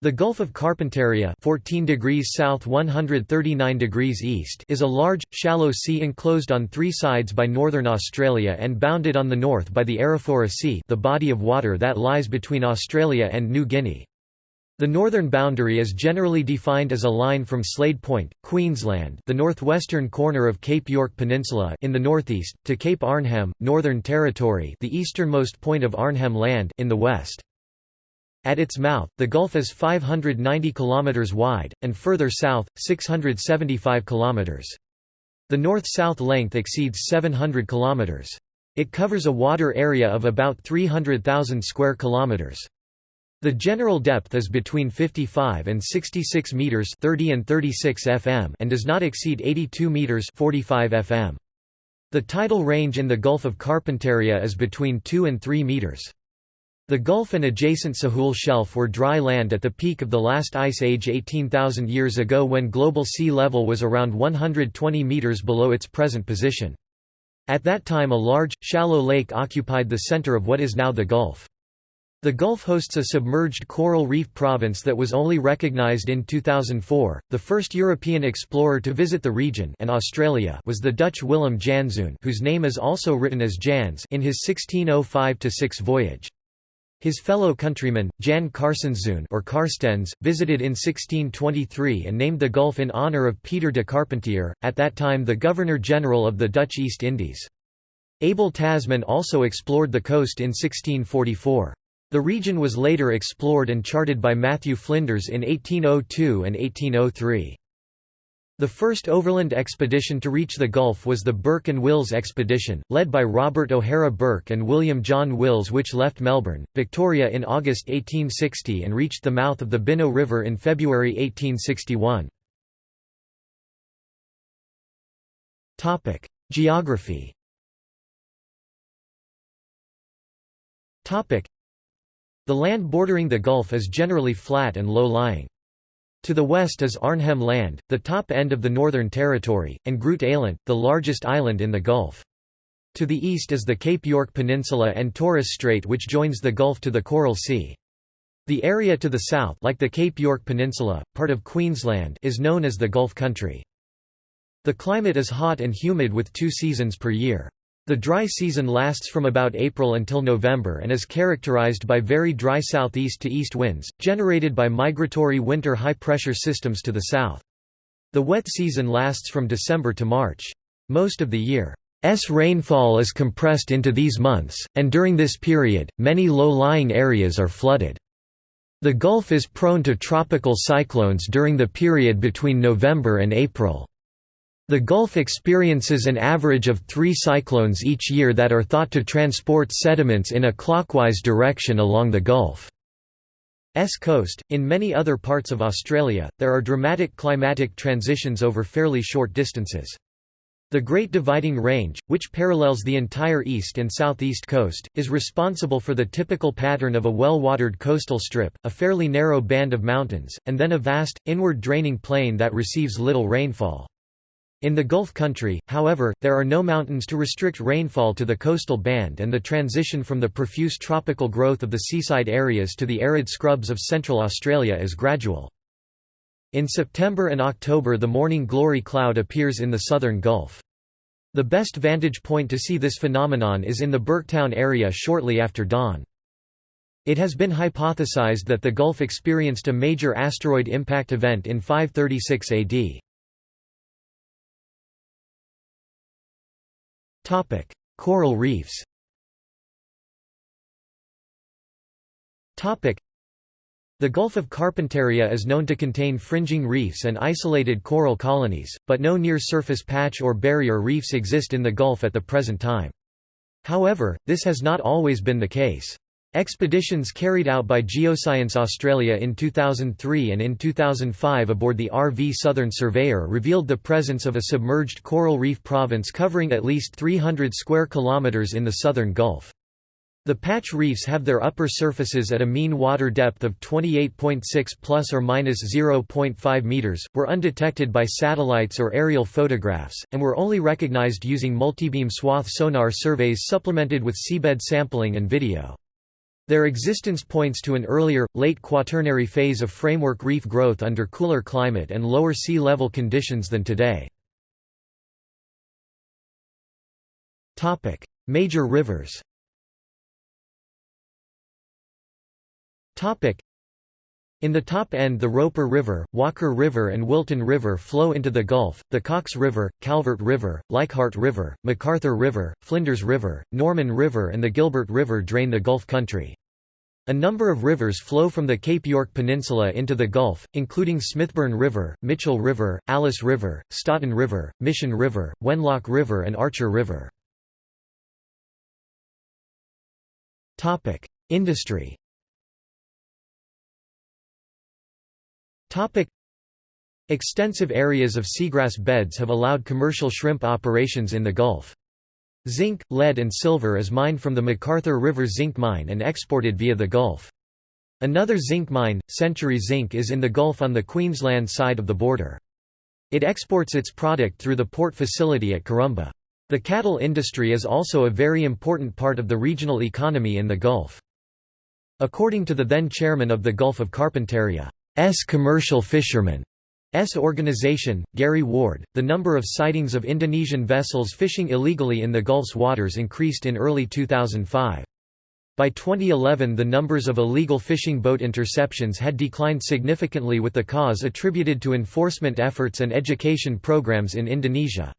The Gulf of Carpentaria 14 degrees south 139 degrees east is a large, shallow sea enclosed on three sides by northern Australia and bounded on the north by the Arafura Sea the body of water that lies between Australia and New Guinea. The northern boundary is generally defined as a line from Slade Point, Queensland the northwestern corner of Cape York Peninsula in the northeast, to Cape Arnhem, Northern Territory the easternmost point of Arnhem Land in the west. At its mouth, the gulf is 590 km wide, and further south, 675 km. The north-south length exceeds 700 km. It covers a water area of about 300,000 square kilometers. The general depth is between 55 and 66 meters, 30 and 36 fm, and does not exceed 82 meters, 45 fm. The tidal range in the Gulf of Carpentaria is between 2 and 3 meters. The Gulf and adjacent Sahul Shelf were dry land at the peak of the last ice age 18,000 years ago when global sea level was around 120 meters below its present position. At that time a large, shallow lake occupied the center of what is now the Gulf. The Gulf hosts a submerged coral reef province that was only recognized in 2004. The first European explorer to visit the region and Australia was the Dutch Willem Janszoon, whose name is also written as Jansz in his 1605-6 voyage. His fellow countryman, Jan Carstenszoon or Carstensz, visited in 1623 and named the gulf in honour of Peter de Carpentier, at that time the Governor-General of the Dutch East Indies. Abel Tasman also explored the coast in 1644. The region was later explored and charted by Matthew Flinders in 1802 and 1803. The first overland expedition to reach the Gulf was the Burke and Wills expedition, led by Robert O'Hara Burke and William John Wills which left Melbourne, Victoria in August 1860 and reached the mouth of the Bynoe River in February 1861. Geography The land bordering the Gulf is generally flat and low-lying. To the west is Arnhem Land, the top end of the Northern Territory, and Groot Eylandt, the largest island in the Gulf. To the east is the Cape York Peninsula and Torres Strait which joins the Gulf to the Coral Sea. The area to the south like the Cape York Peninsula, part of Queensland is known as the Gulf Country. The climate is hot and humid with two seasons per year. The dry season lasts from about April until November and is characterized by very dry southeast to east winds, generated by migratory winter high-pressure systems to the south. The wet season lasts from December to March. Most of the year's rainfall is compressed into these months, and during this period, many low-lying areas are flooded. The Gulf is prone to tropical cyclones during the period between November and April. The Gulf experiences an average of three cyclones each year that are thought to transport sediments in a clockwise direction along the Gulf's coast. In many other parts of Australia, there are dramatic climatic transitions over fairly short distances. The Great Dividing Range, which parallels the entire east and southeast coast, is responsible for the typical pattern of a well-watered coastal strip, a fairly narrow band of mountains, and then a vast, inward draining plain that receives little rainfall. In the Gulf country, however, there are no mountains to restrict rainfall to the coastal band and the transition from the profuse tropical growth of the seaside areas to the arid scrubs of central Australia is gradual. In September and October the morning glory cloud appears in the southern Gulf. The best vantage point to see this phenomenon is in the Burketown area shortly after dawn. It has been hypothesized that the Gulf experienced a major asteroid impact event in 536 AD. Coral reefs Topic: the Gulf of Carpentaria is known to contain fringing reefs and isolated coral colonies, but no near-surface patch or barrier reefs exist in the Gulf at the present time. However, this has not always been the case. Expeditions carried out by Geoscience Australia in 2003 and in 2005 aboard the RV Southern Surveyor revealed the presence of a submerged coral reef province covering at least 300 square kilometres in the southern Gulf. The patch reefs have their upper surfaces at a mean water depth of 28.6 plus or minus 0.5 meters, were undetected by satellites or aerial photographs, and were only recognized using multibeam swath sonar surveys supplemented with seabed sampling and video. Their existence points to an earlier, late Quaternary phase of framework reef growth under cooler climate and lower sea level conditions than today. Major rivers in the top end the Roper River, Walker River and Wilton River flow into the Gulf, the Cox River, Calvert River, Leichhardt River, McArthur River, Flinders River, Norman River and the Gilbert River drain the Gulf country. A number of rivers flow from the Cape York Peninsula into the Gulf, including Smithburne River, Mitchell River, Alice River, Staaten River, Mission River, Wenlock River and Archer River. Industry Topic Extensive areas of seagrass beds have allowed commercial shrimp operations in the Gulf. Zinc, lead and silver is mined from the McArthur River Zinc Mine and exported via the Gulf. Another zinc mine, Century Zinc is in the Gulf on the Queensland side of the border. It exports its product through the port facility at Karumba. The cattle industry is also a very important part of the regional economy in the Gulf. According to the then chairman of the Gulf of Carpentaria, S. Commercial fishermen S. Organization, Gary Ward, the number of sightings of Indonesian vessels fishing illegally in the Gulf's waters increased in early 2005. By 2011 the numbers of illegal fishing boat interceptions had declined significantly with the cause attributed to enforcement efforts and education programs in Indonesia.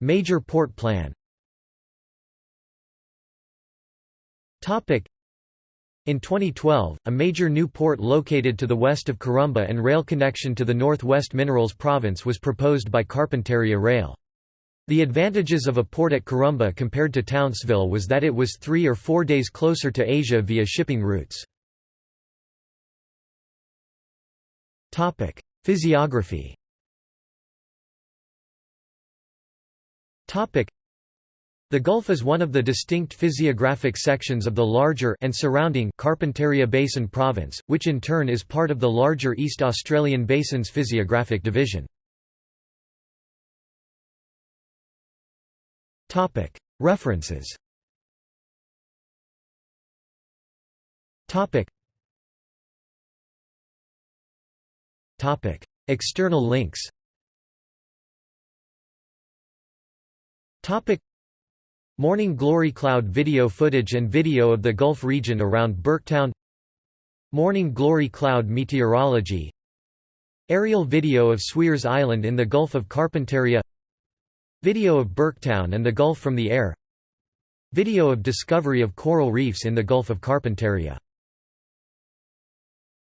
Major port plan in 2012, a major new port located to the west of Karumba and rail connection to the Northwest Minerals Province was proposed by Carpentaria Rail. The advantages of a port at Karumba compared to Townsville was that it was three or four days closer to Asia via shipping routes. Physiography the Gulf is one of the distinct physiographic sections of the larger and surrounding Carpentaria Basin Province, which in turn is part of the larger East Australian Basin's physiographic division. References External links Morning Glory Cloud video footage and video of the Gulf region around Burketown. Morning Glory Cloud meteorology. Aerial video of Sweers Island in the Gulf of Carpentaria. Video of Burketown and the Gulf from the air. Video of discovery of coral reefs in the Gulf of Carpentaria